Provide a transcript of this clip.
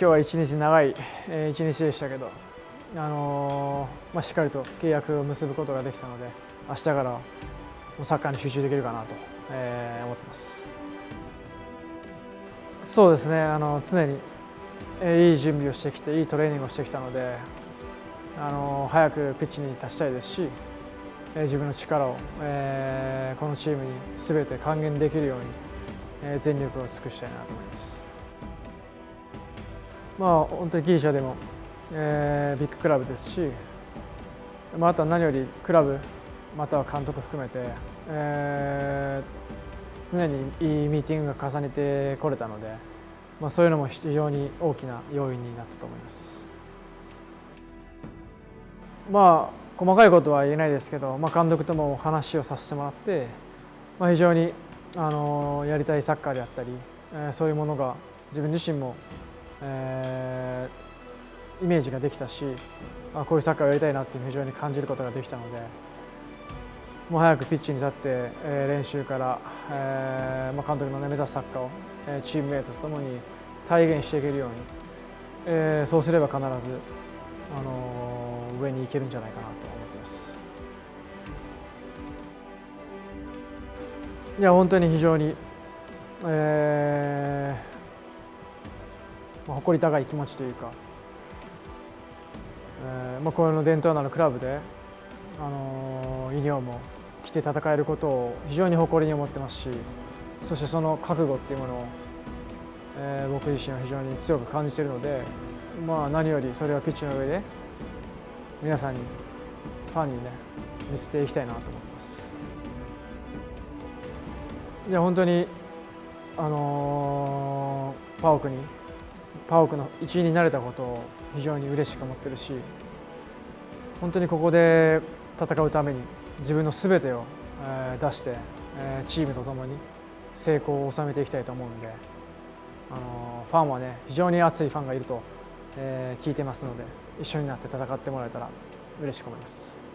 今日は一日長い、一日でしたけど、あのー、まあ、しっかりと契約を結ぶことができたので明日からサッカーに集中できるかなと、え、思ってます。そうですねあの常に、いい準備をしてきていいトレーニングをしてきたので、あのー、早くピッチに立ちたいですし、自分の力を、えー、このチームにすべて還元できるように、全力を尽くしたいなと思います。まあ、本当にギリシャでも、えー、ビッグクラブですし、まあ、あとは何よりクラブまたは監督含めて、えー、常にいいミーティングが重ねてこれたので、まあ、そういうのも非常に大きな要因になったと思います。まあ細かいことは言えないですけど、まあ、監督とも話をさせてもらって、まあ、非常にあのやりたいサッカーであったり、えー、そういうものが自分自身もえー、イメージができたしあこういうサッカーをやりたいなっていう非常に感じることができたのでもう早くピッチに立って、えー、練習から、えーまあ、監督の、ね、目指すサッカーを、えー、チームメートとともに体現していけるように、えー、そうすれば必ず、あのー、上に行けるんじゃないかなと思っています。いや本当に非常に、えーまあ、誇り高い気持ちというか、えーまあ、この伝統のあるクラブで、あのー、ユニフォームを着て戦えることを非常に誇りに思ってますしそしてその覚悟っていうものを、えー、僕自身は非常に強く感じているので、まあ、何よりそれをピッチの上で皆さんにファンにね見せていきたいなと思ってます。いや本当にあのー、パオクにパオクの一員になれたことを非常に嬉しく思ってるし本当にここで戦うために自分のすべてを出してチームとともに成功を収めていきたいと思うのであのファンはね非常に熱いファンがいると聞いてますので一緒になって戦ってもらえたら嬉しく思います。